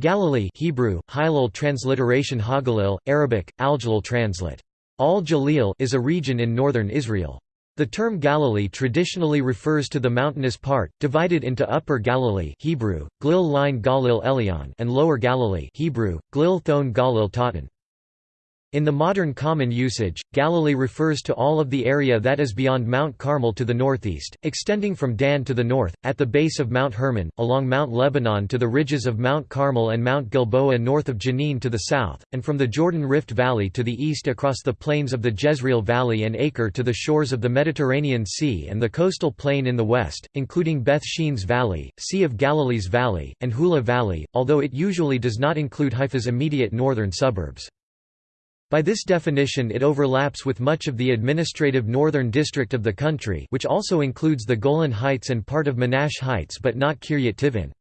Galilee Hebrew, Hillel transliteration Hagalil, Arabic, Aljalil translate. Al-Jalil is a region in northern Israel. The term Galilee traditionally refers to the mountainous part, divided into Upper Galilee Hebrew, Glil Line Galil Elyon and Lower Galilee Hebrew, Glil Thon Galil Tatan. In the modern common usage, Galilee refers to all of the area that is beyond Mount Carmel to the northeast, extending from Dan to the north, at the base of Mount Hermon, along Mount Lebanon to the ridges of Mount Carmel and Mount Gilboa north of Jenin to the south, and from the Jordan Rift Valley to the east across the plains of the Jezreel Valley and Acre to the shores of the Mediterranean Sea and the coastal plain in the west, including Beth Shean's Valley, Sea of Galilee's Valley, and Hula Valley, although it usually does not include Haifa's immediate northern suburbs. By this definition it overlaps with much of the administrative northern district of the country which also includes the Golan Heights and part of Menashe Heights but not Kiryat Tivon.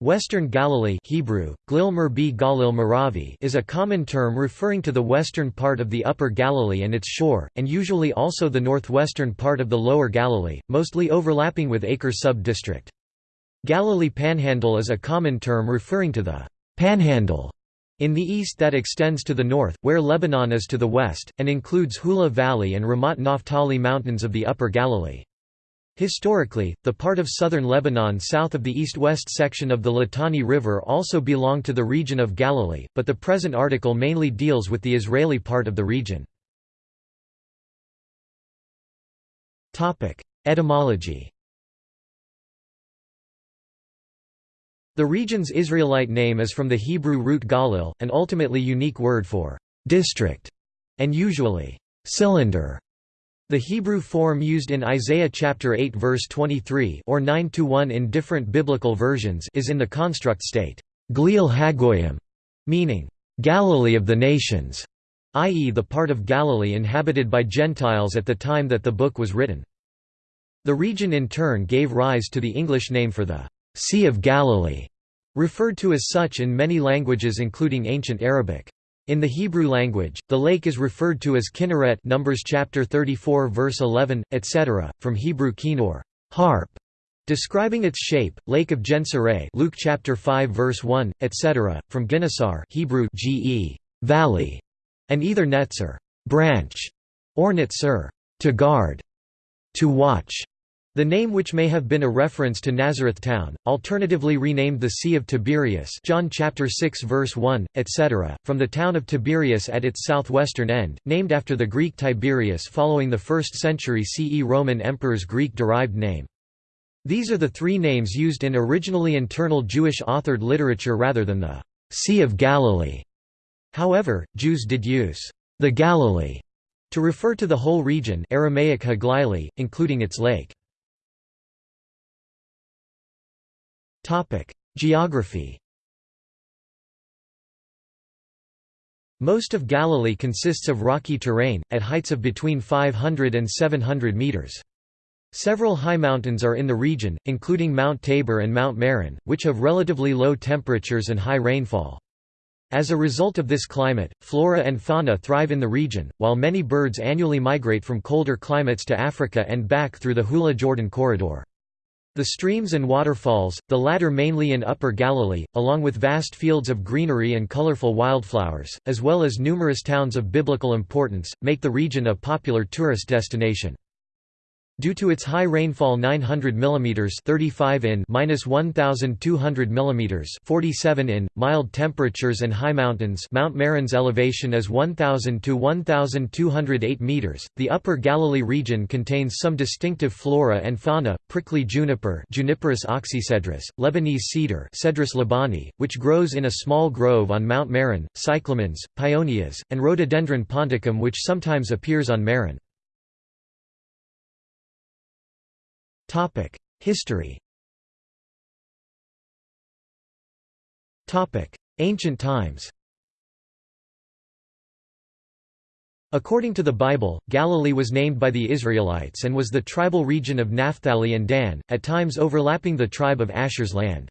Western Galilee Hebrew, Galil is a common term referring to the western part of the Upper Galilee and its shore, and usually also the northwestern part of the Lower Galilee, mostly overlapping with Acre sub-district. Galilee Panhandle is a common term referring to the «panhandle» In the east that extends to the north, where Lebanon is to the west, and includes Hula Valley and Ramat Naphtali Mountains of the Upper Galilee. Historically, the part of southern Lebanon south of the east-west section of the Litani River also belonged to the region of Galilee, but the present article mainly deals with the Israeli part of the region. Etymology The region's Israelite name is from the Hebrew root galil, an ultimately unique word for district, and usually cylinder. The Hebrew form used in Isaiah chapter 8 verse 23 or 9 to 1 in different biblical versions is in the construct state Glil Hagoyim, meaning Galilee of the nations, i.e. the part of Galilee inhabited by Gentiles at the time that the book was written. The region in turn gave rise to the English name for the Sea of Galilee, referred to as such in many languages including ancient Arabic. In the Hebrew language, the lake is referred to as Kinneret Numbers chapter 34 verse 11, etc., from Hebrew kinor, harp, describing its shape, Lake of Gennesaret Luke chapter 5 verse 1, etc., from Ginosar Hebrew ge, valley, and either netzer, branch, or netzer, to guard, to watch. The name which may have been a reference to Nazareth town, alternatively renamed the Sea of Tiberias John chapter 6 verse 1, etc., from the town of Tiberias at its southwestern end, named after the Greek Tiberius following the 1st century CE Roman emperor's Greek-derived name. These are the three names used in originally internal Jewish authored literature rather than the Sea of Galilee. However, Jews did use the Galilee to refer to the whole region Aramaic including its lake. Geography Most of Galilee consists of rocky terrain, at heights of between 500 and 700 metres. Several high mountains are in the region, including Mount Tabor and Mount Meron, which have relatively low temperatures and high rainfall. As a result of this climate, flora and fauna thrive in the region, while many birds annually migrate from colder climates to Africa and back through the Hula Jordan corridor. The streams and waterfalls, the latter mainly in Upper Galilee, along with vast fields of greenery and colorful wildflowers, as well as numerous towns of biblical importance, make the region a popular tourist destination. Due to its high rainfall 900 mm 35 in -1200 mm 47 in, mild temperatures and high mountains Mount Meron's elevation is 1000 to 1208 meters. The Upper Galilee region contains some distinctive flora and fauna, prickly juniper Juniperus oxycedrus, Lebanese cedar Cedrus libani, which grows in a small grove on Mount Meron, cyclamens, paeonias, and rhododendron ponticum which sometimes appears on Meron. History Ancient times According to the Bible, Galilee was named by the Israelites and was the tribal region of Naphtali and Dan, at times overlapping the tribe of Asher's land.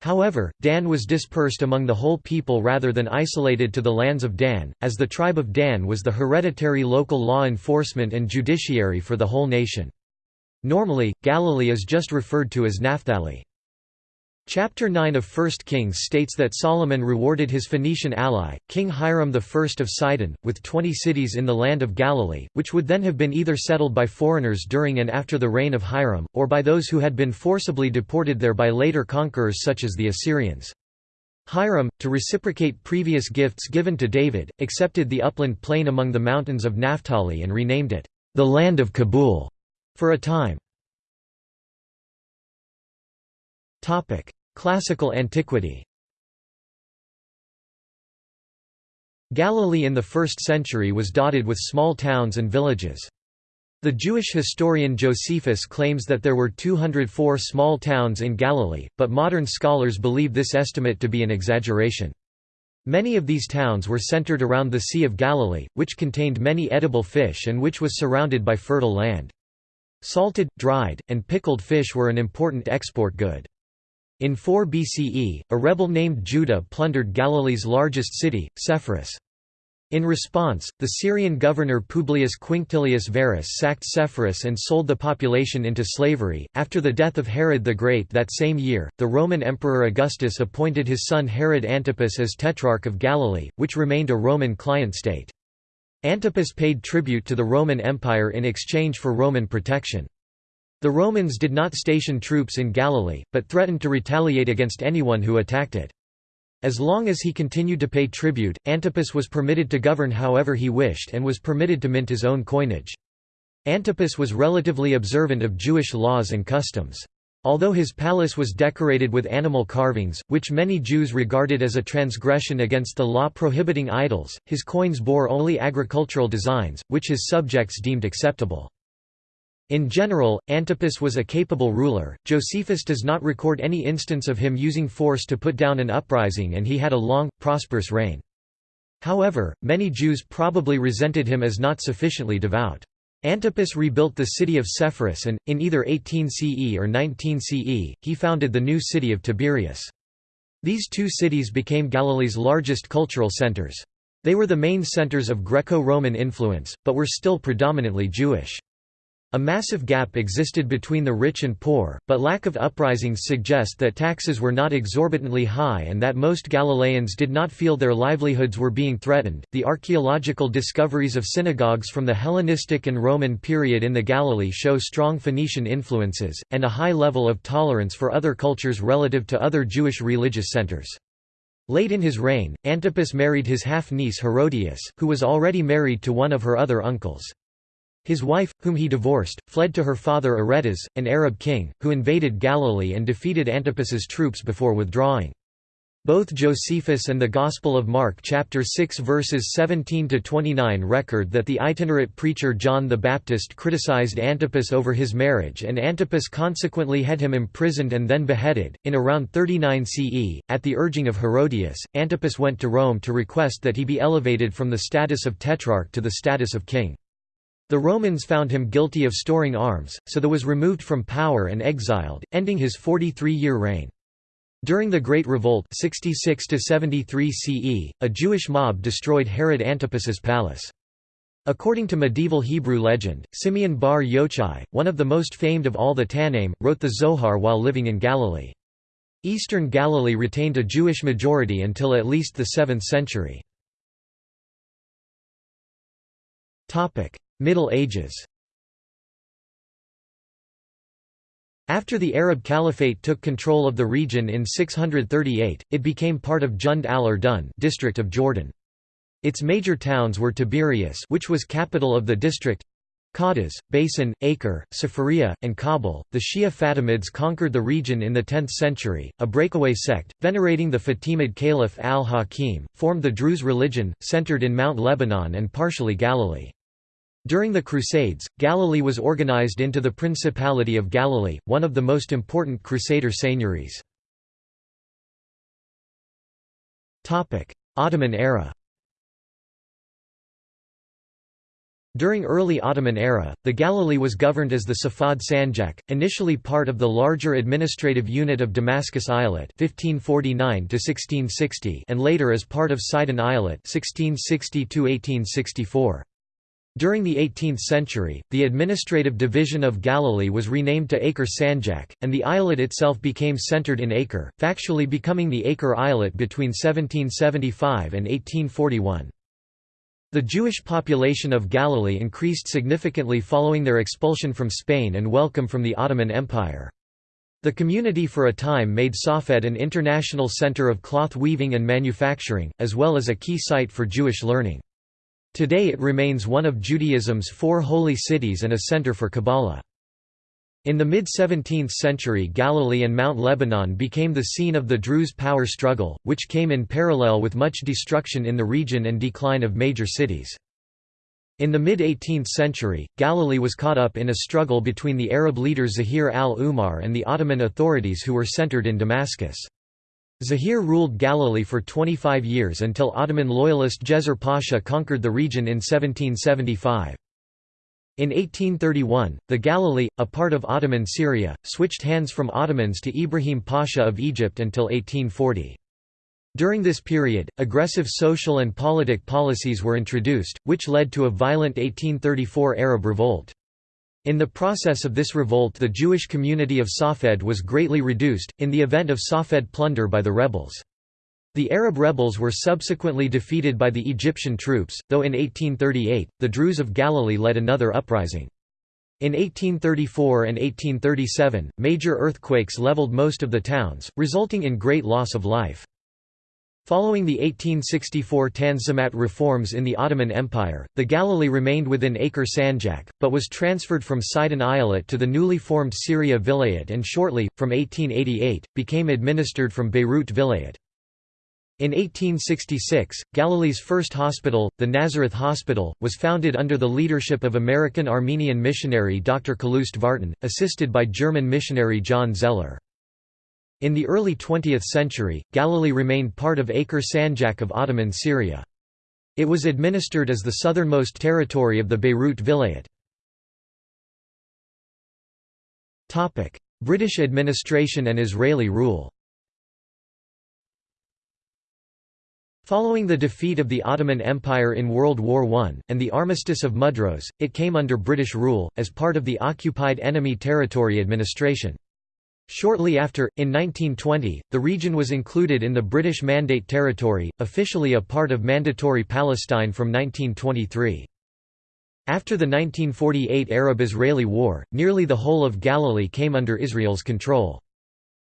However, Dan was dispersed among the whole people rather than isolated to the lands of Dan, as the tribe of Dan was the hereditary local law enforcement and judiciary for the whole nation. Normally, Galilee is just referred to as Naphtali. Chapter 9 of 1 Kings states that Solomon rewarded his Phoenician ally, King Hiram I of Sidon, with twenty cities in the land of Galilee, which would then have been either settled by foreigners during and after the reign of Hiram, or by those who had been forcibly deported there by later conquerors such as the Assyrians. Hiram, to reciprocate previous gifts given to David, accepted the upland plain among the mountains of Naphtali and renamed it, the land of Kabul, for a time. Topic. Classical antiquity Galilee in the 1st century was dotted with small towns and villages. The Jewish historian Josephus claims that there were 204 small towns in Galilee, but modern scholars believe this estimate to be an exaggeration. Many of these towns were centered around the Sea of Galilee, which contained many edible fish and which was surrounded by fertile land. Salted, dried, and pickled fish were an important export good. In 4 BCE, a rebel named Judah plundered Galilee's largest city, Sepphoris. In response, the Syrian governor Publius Quinctilius Varus sacked Sepphoris and sold the population into slavery. After the death of Herod the Great that same year, the Roman Emperor Augustus appointed his son Herod Antipas as Tetrarch of Galilee, which remained a Roman client state. Antipas paid tribute to the Roman Empire in exchange for Roman protection. The Romans did not station troops in Galilee, but threatened to retaliate against anyone who attacked it. As long as he continued to pay tribute, Antipas was permitted to govern however he wished and was permitted to mint his own coinage. Antipas was relatively observant of Jewish laws and customs. Although his palace was decorated with animal carvings, which many Jews regarded as a transgression against the law prohibiting idols, his coins bore only agricultural designs, which his subjects deemed acceptable. In general, Antipas was a capable ruler. Josephus does not record any instance of him using force to put down an uprising, and he had a long, prosperous reign. However, many Jews probably resented him as not sufficiently devout. Antipas rebuilt the city of Sepphoris and, in either 18 CE or 19 CE, he founded the new city of Tiberias. These two cities became Galilee's largest cultural centers. They were the main centers of Greco-Roman influence, but were still predominantly Jewish. A massive gap existed between the rich and poor, but lack of uprisings suggest that taxes were not exorbitantly high and that most Galileans did not feel their livelihoods were being threatened. The archaeological discoveries of synagogues from the Hellenistic and Roman period in the Galilee show strong Phoenician influences, and a high level of tolerance for other cultures relative to other Jewish religious centers. Late in his reign, Antipas married his half-niece Herodias, who was already married to one of her other uncles. His wife, whom he divorced, fled to her father Aretas, an Arab king, who invaded Galilee and defeated Antipas's troops before withdrawing. Both Josephus and the Gospel of Mark chapter 6 verses 17 to 29 record that the itinerant preacher John the Baptist criticized Antipas over his marriage and Antipas consequently had him imprisoned and then beheaded. In around 39 CE, at the urging of Herodias, Antipas went to Rome to request that he be elevated from the status of tetrarch to the status of king. The Romans found him guilty of storing arms, so the was removed from power and exiled, ending his 43-year reign. During the Great Revolt 66 CE, a Jewish mob destroyed Herod Antipas's palace. According to medieval Hebrew legend, Simeon bar Yochai, one of the most famed of all the Tannaim, wrote the Zohar while living in Galilee. Eastern Galilee retained a Jewish majority until at least the 7th century. Middle Ages After the Arab Caliphate took control of the region in 638, it became part of Jund al-Urdun district of Jordan. Its major towns were Tiberias which was capital of the district, Qadis, Basin, Acre, Safaria, and Kabul. The Shia Fatimids conquered the region in the 10th century. A breakaway sect, venerating the Fatimid Caliph al-Hakim, formed the Druze religion, centered in Mount Lebanon and partially Galilee. During the Crusades, Galilee was organized into the Principality of Galilee, one of the most important Crusader seigneuries. Ottoman era During early Ottoman era, the Galilee was governed as the Safad Sanjak, initially part of the larger administrative unit of Damascus Eyalet (1549–1660) and later as part of Sidon Eyalet (1660–1864). During the 18th century, the administrative division of Galilee was renamed to Acre Sanjak, and the eyalet itself became centered in Acre, factually becoming the Acre Eyalet between 1775 and 1841. The Jewish population of Galilee increased significantly following their expulsion from Spain and welcome from the Ottoman Empire. The community for a time made Safed an international center of cloth weaving and manufacturing, as well as a key site for Jewish learning. Today it remains one of Judaism's four holy cities and a center for Kabbalah. In the mid-17th century Galilee and Mount Lebanon became the scene of the Druze power struggle, which came in parallel with much destruction in the region and decline of major cities. In the mid-18th century, Galilee was caught up in a struggle between the Arab leader Zahir al-Umar and the Ottoman authorities who were centered in Damascus. Zahir ruled Galilee for 25 years until Ottoman loyalist Djezzar Pasha conquered the region in 1775. In 1831, the Galilee, a part of Ottoman Syria, switched hands from Ottomans to Ibrahim Pasha of Egypt until 1840. During this period, aggressive social and politic policies were introduced, which led to a violent 1834 Arab revolt. In the process of this revolt the Jewish community of Safed was greatly reduced, in the event of Safed plunder by the rebels. The Arab rebels were subsequently defeated by the Egyptian troops, though in 1838, the Druze of Galilee led another uprising. In 1834 and 1837, major earthquakes leveled most of the towns, resulting in great loss of life. Following the 1864 Tanzimat reforms in the Ottoman Empire, the Galilee remained within Acre Sanjak, but was transferred from Sidon Eyalet to the newly formed Syria Vilayet and shortly, from 1888, became administered from Beirut Vilayet. In 1866, Galilee's first hospital, the Nazareth Hospital, was founded under the leadership of American Armenian missionary Dr. Calouste Vartan, assisted by German missionary John Zeller. In the early 20th century, Galilee remained part of Acre Sanjak of Ottoman Syria. It was administered as the southernmost territory of the Beirut Vilayet. British administration and Israeli rule Following the defeat of the Ottoman Empire in World War I, and the Armistice of Mudros, it came under British rule, as part of the Occupied Enemy Territory Administration. Shortly after, in 1920, the region was included in the British Mandate Territory, officially a part of Mandatory Palestine from 1923. After the 1948 Arab–Israeli War, nearly the whole of Galilee came under Israel's control.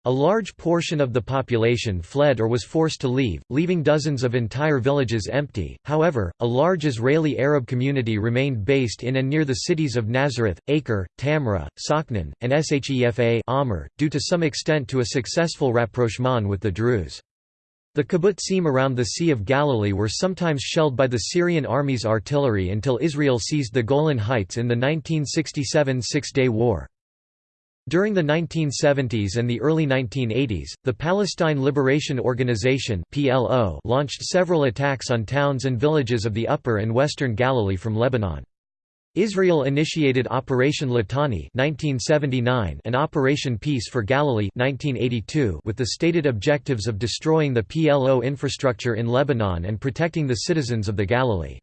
A large portion of the population fled or was forced to leave, leaving dozens of entire villages empty. However, a large Israeli Arab community remained based in and near the cities of Nazareth, Acre, Tamra, Sakhnin, and Shefa Amr, due to some extent to a successful rapprochement with the Druze. The kibbutzim around the Sea of Galilee were sometimes shelled by the Syrian army's artillery until Israel seized the Golan Heights in the 1967 Six-Day War. During the 1970s and the early 1980s, the Palestine Liberation Organization (PLO) launched several attacks on towns and villages of the Upper and Western Galilee from Lebanon. Israel initiated Operation Litani (1979) and Operation Peace for Galilee (1982) with the stated objectives of destroying the PLO infrastructure in Lebanon and protecting the citizens of the Galilee.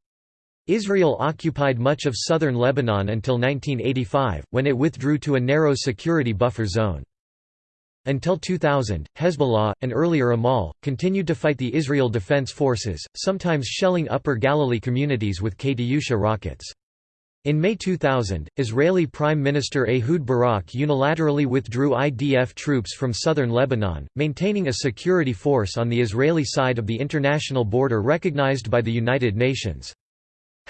Israel occupied much of southern Lebanon until 1985, when it withdrew to a narrow security buffer zone. Until 2000, Hezbollah, and earlier Amal, continued to fight the Israel Defense Forces, sometimes shelling Upper Galilee communities with Katyusha rockets. In May 2000, Israeli Prime Minister Ehud Barak unilaterally withdrew IDF troops from southern Lebanon, maintaining a security force on the Israeli side of the international border recognized by the United Nations.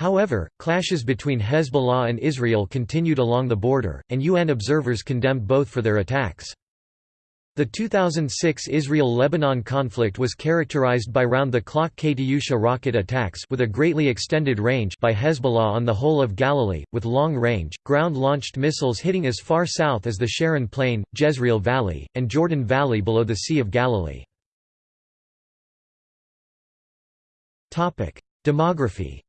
However, clashes between Hezbollah and Israel continued along the border, and UN observers condemned both for their attacks. The 2006 Israel–Lebanon conflict was characterized by round-the-clock Katyusha rocket attacks with a greatly extended range by Hezbollah on the whole of Galilee, with long-range, ground-launched missiles hitting as far south as the Sharon Plain, Jezreel Valley, and Jordan Valley below the Sea of Galilee. Demography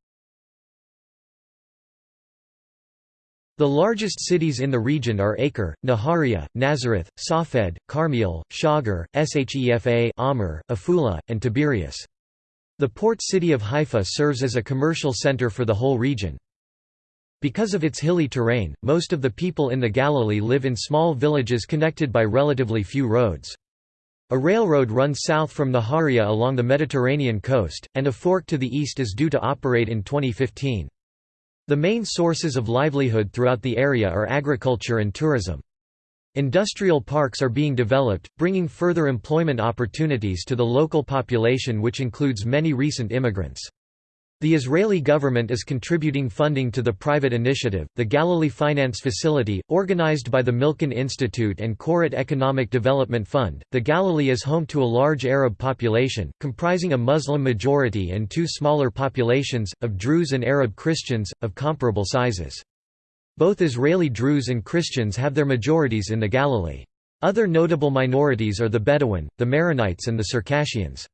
The largest cities in the region are Acre, Nahariya, Nazareth, Safed, Carmiel, Shaghur, Shefa Amr, Afula, and Tiberias. The port city of Haifa serves as a commercial center for the whole region. Because of its hilly terrain, most of the people in the Galilee live in small villages connected by relatively few roads. A railroad runs south from Nahariya along the Mediterranean coast, and a fork to the east is due to operate in 2015. The main sources of livelihood throughout the area are agriculture and tourism. Industrial parks are being developed, bringing further employment opportunities to the local population which includes many recent immigrants. The Israeli government is contributing funding to the private initiative, the Galilee Finance Facility, organized by the Milken Institute and Koret Economic Development Fund. The Galilee is home to a large Arab population, comprising a Muslim majority and two smaller populations, of Druze and Arab Christians, of comparable sizes. Both Israeli Druze and Christians have their majorities in the Galilee. Other notable minorities are the Bedouin, the Maronites and the Circassians.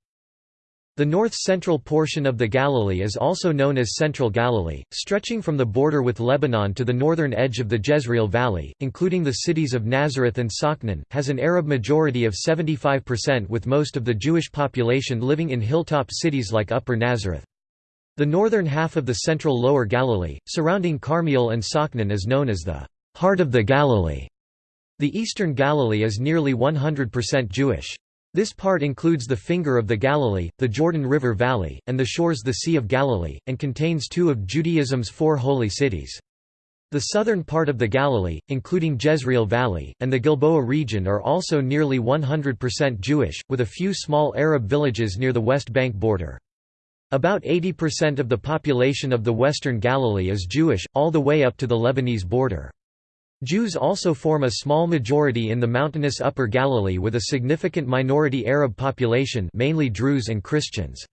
The north-central portion of the Galilee is also known as Central Galilee, stretching from the border with Lebanon to the northern edge of the Jezreel Valley, including the cities of Nazareth and Sakhnin, has an Arab majority of 75% with most of the Jewish population living in hilltop cities like Upper Nazareth. The northern half of the central Lower Galilee, surrounding Carmel and Sakhnin is known as the «heart of the Galilee». The eastern Galilee is nearly 100% Jewish. This part includes the finger of the Galilee, the Jordan River Valley, and the shores of the Sea of Galilee, and contains two of Judaism's four holy cities. The southern part of the Galilee, including Jezreel Valley, and the Gilboa region are also nearly 100% Jewish, with a few small Arab villages near the West Bank border. About 80% of the population of the western Galilee is Jewish, all the way up to the Lebanese border. Jews also form a small majority in the mountainous Upper Galilee with a significant minority Arab population mainly Druze and Christians.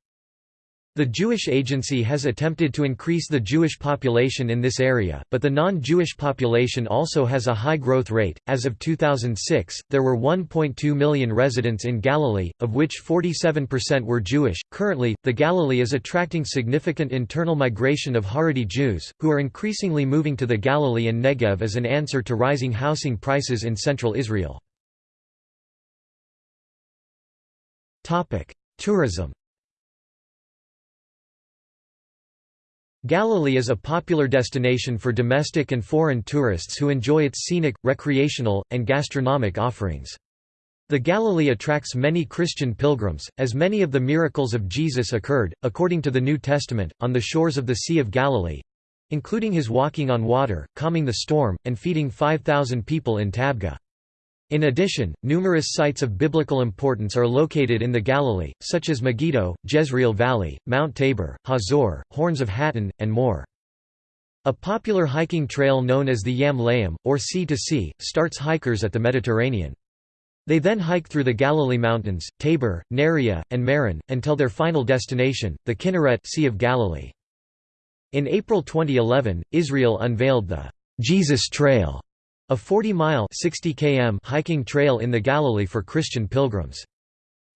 The Jewish Agency has attempted to increase the Jewish population in this area, but the non-Jewish population also has a high growth rate. As of 2006, there were 1.2 million residents in Galilee, of which 47% were Jewish. Currently, the Galilee is attracting significant internal migration of Haredi Jews, who are increasingly moving to the Galilee and Negev as an answer to rising housing prices in central Israel. Topic: Tourism Galilee is a popular destination for domestic and foreign tourists who enjoy its scenic, recreational, and gastronomic offerings. The Galilee attracts many Christian pilgrims, as many of the miracles of Jesus occurred, according to the New Testament, on the shores of the Sea of Galilee—including his walking on water, calming the storm, and feeding 5,000 people in Tabgha. In addition, numerous sites of biblical importance are located in the Galilee, such as Megiddo, Jezreel Valley, Mount Tabor, Hazor, Horns of Hattin, and more. A popular hiking trail known as the Yam Layam, or Sea to Sea, starts hikers at the Mediterranean. They then hike through the Galilee Mountains, Tabor, Neriah, and Meron, until their final destination, the Kinneret sea of Galilee. In April 2011, Israel unveiled the Jesus Trail, a 40-mile hiking trail in the Galilee for Christian pilgrims.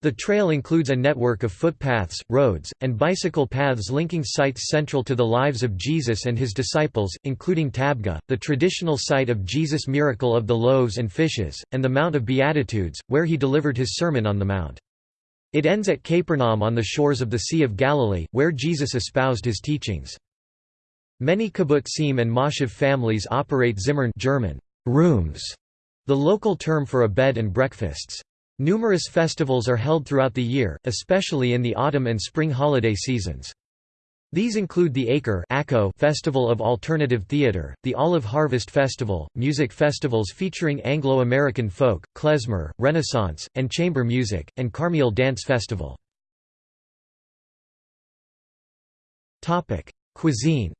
The trail includes a network of footpaths, roads, and bicycle paths linking sites central to the lives of Jesus and his disciples, including Tabgha, the traditional site of Jesus' miracle of the loaves and fishes, and the Mount of Beatitudes, where he delivered his Sermon on the Mount. It ends at Capernaum on the shores of the Sea of Galilee, where Jesus espoused his teachings. Many kibbutzim and moshav families operate zimmern German, rooms, the local term for a bed and breakfasts. Numerous festivals are held throughout the year, especially in the autumn and spring holiday seasons. These include the Acre Festival of Alternative Theatre, the Olive Harvest Festival, music festivals featuring Anglo-American folk, klezmer, Renaissance, and chamber music, and Carmel Dance Festival. Cuisine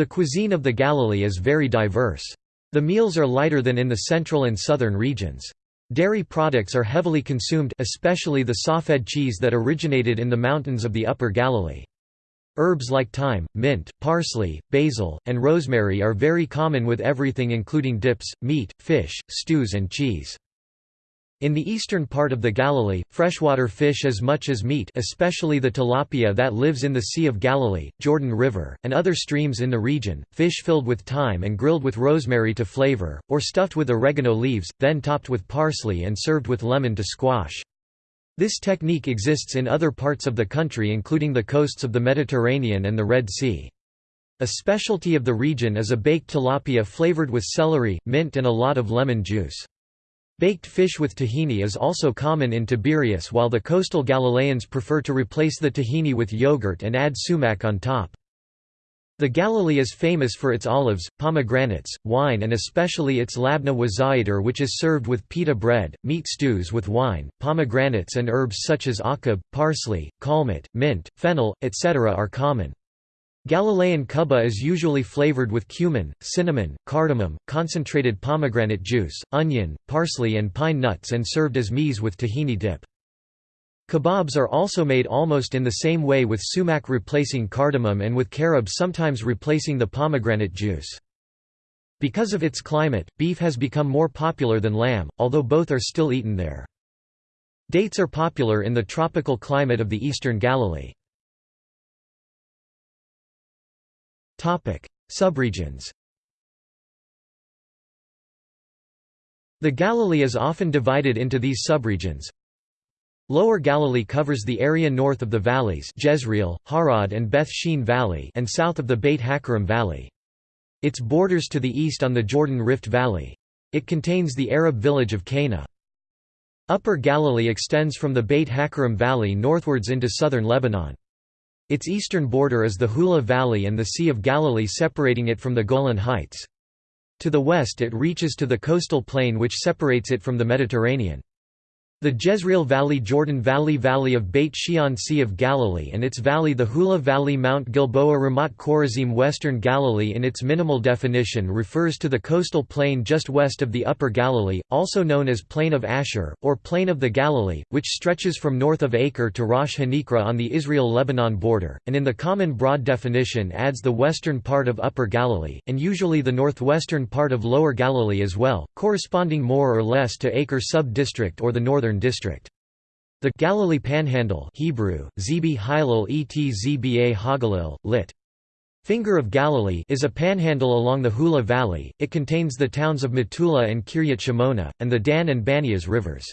The cuisine of the Galilee is very diverse. The meals are lighter than in the central and southern regions. Dairy products are heavily consumed especially the safed cheese that originated in the mountains of the Upper Galilee. Herbs like thyme, mint, parsley, basil, and rosemary are very common with everything including dips, meat, fish, stews and cheese. In the eastern part of the Galilee, freshwater fish as much as meat especially the tilapia that lives in the Sea of Galilee, Jordan River, and other streams in the region, fish filled with thyme and grilled with rosemary to flavor, or stuffed with oregano leaves, then topped with parsley and served with lemon to squash. This technique exists in other parts of the country including the coasts of the Mediterranean and the Red Sea. A specialty of the region is a baked tilapia flavored with celery, mint and a lot of lemon juice. Baked fish with tahini is also common in Tiberias while the coastal Galileans prefer to replace the tahini with yogurt and add sumac on top. The Galilee is famous for its olives, pomegranates, wine and especially its labna wa which is served with pita bread, meat stews with wine, pomegranates and herbs such as akab, parsley, kalmit, mint, fennel, etc. are common. Galilean kubba is usually flavored with cumin, cinnamon, cardamom, concentrated pomegranate juice, onion, parsley and pine nuts and served as meze with tahini dip. Kebabs are also made almost in the same way with sumac replacing cardamom and with carob sometimes replacing the pomegranate juice. Because of its climate, beef has become more popular than lamb, although both are still eaten there. Dates are popular in the tropical climate of the eastern Galilee. Subregions The Galilee is often divided into these subregions, Lower Galilee covers the area north of the valleys Jezreel, Harod and Beth Shean Valley and south of the Beit Hakkerem Valley. Its borders to the east on the Jordan Rift Valley. It contains the Arab village of Cana. Upper Galilee extends from the Beit Hakkerem Valley northwards into southern Lebanon. Its eastern border is the Hula Valley and the Sea of Galilee separating it from the Golan Heights. To the west it reaches to the coastal plain which separates it from the Mediterranean. The Jezreel Valley Jordan Valley Valley of Beit Shean Sea of Galilee and its valley the Hula Valley Mount Gilboa Ramat Korazim Western Galilee in its minimal definition refers to the coastal plain just west of the Upper Galilee, also known as Plain of Asher, or Plain of the Galilee, which stretches from north of Acre to Rosh Hanikra on the Israel-Lebanon border, and in the common broad definition adds the western part of Upper Galilee, and usually the northwestern part of Lower Galilee as well, corresponding more or less to Acre sub-district or the northern Northern District. The Galilee Panhandle Hebrew, lit. Finger of Galilee is a panhandle along the Hula Valley. It contains the towns of Metula and Kiryat Shemona, and the Dan and Banias rivers.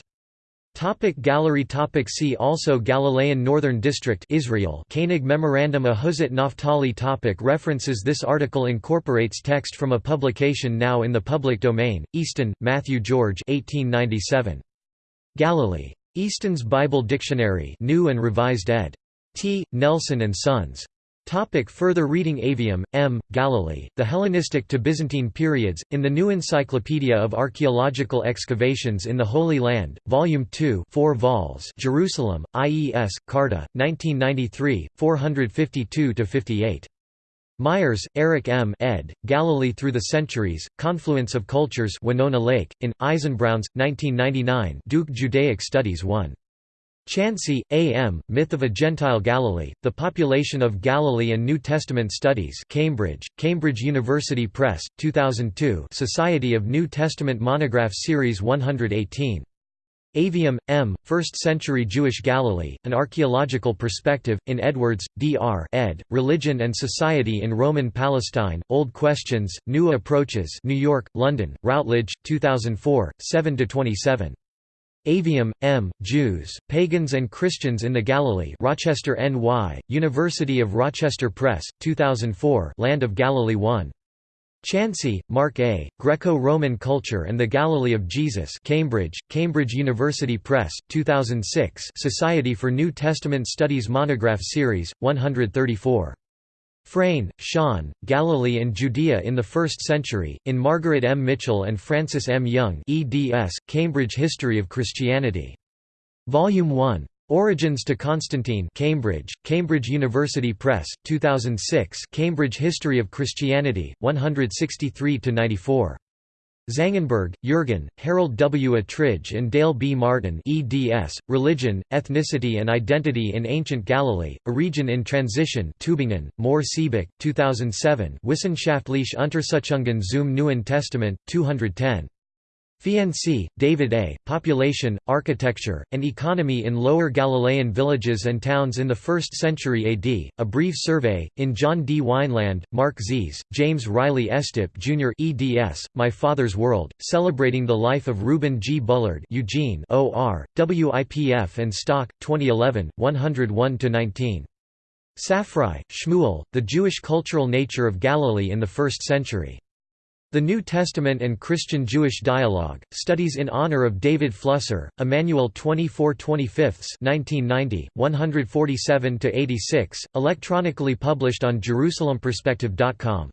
Topic gallery topic See also Galilean Northern District Israel Koenig Memorandum Ahuzat Naphtali topic References This article incorporates text from a publication now in the public domain, Easton, Matthew George 1897. Galilee. Easton's Bible Dictionary New and Revised ed. T. Nelson and Sons. Topic further reading Aviam, M. Galilee, The Hellenistic to Byzantine Periods, in the New Encyclopedia of Archaeological Excavations in the Holy Land, Volume 2 4 vols Jerusalem, IES, Carta, 1993, 452–58. Meyers, Eric M. ed., Galilee Through the Centuries, Confluence of Cultures Winona Lake, in, Eisenbrauns, 1999 Duke Judaic Studies 1. Chancey, A. M., Myth of a Gentile Galilee, The Population of Galilee and New Testament Studies Cambridge, Cambridge University Press, 2002 Society of New Testament Monograph Series 118. Aviam, M., First-Century Jewish Galilee, An Archaeological Perspective, in Edwards, D.R. ed., Religion and Society in Roman Palestine, Old Questions, New Approaches New York, London, Routledge, 2004, 7–27. Aviam, M., Jews, Pagans and Christians in the Galilee Rochester, N.Y., University of Rochester Press, 2004 Land of Galilee 1. Chancey, Mark A., Greco-Roman Culture and the Galilee of Jesus Cambridge, Cambridge University Press, 2006 Society for New Testament Studies Monograph Series, 134. Freyne, Sean, Galilee and Judea in the First Century, in Margaret M. Mitchell and Francis M. Young eds, Cambridge History of Christianity. Volume 1. Origins to Constantine Cambridge, Cambridge University Press, 2006 Cambridge History of Christianity, 163–94. Zangenberg, Jürgen, Harold W. Attridge and Dale B. Martin eds, Religion, Ethnicity and Identity in Ancient Galilee, A Region in Transition Tübingen, Mohr Siebeck, 2007 Wissenschaftliche Untersuchungen zum Neuen Testament, 210. Fiensy, David A., Population, Architecture, and Economy in Lower Galilean Villages and Towns in the 1st Century AD, A Brief Survey, in John D. Wineland, Mark Ziese, James Riley Estep Jr. eds, My Father's World, celebrating the life of Reuben G. Bullard Eugene OR, WIPF and Stock, 2011, 101–19. Safrai, Shmuel, The Jewish Cultural Nature of Galilee in the First Century. The New Testament and Christian-Jewish Dialogue, Studies in Honor of David Flusser, Emmanuel 24 25 1990, 147–86, electronically published on JerusalemPerspective.com.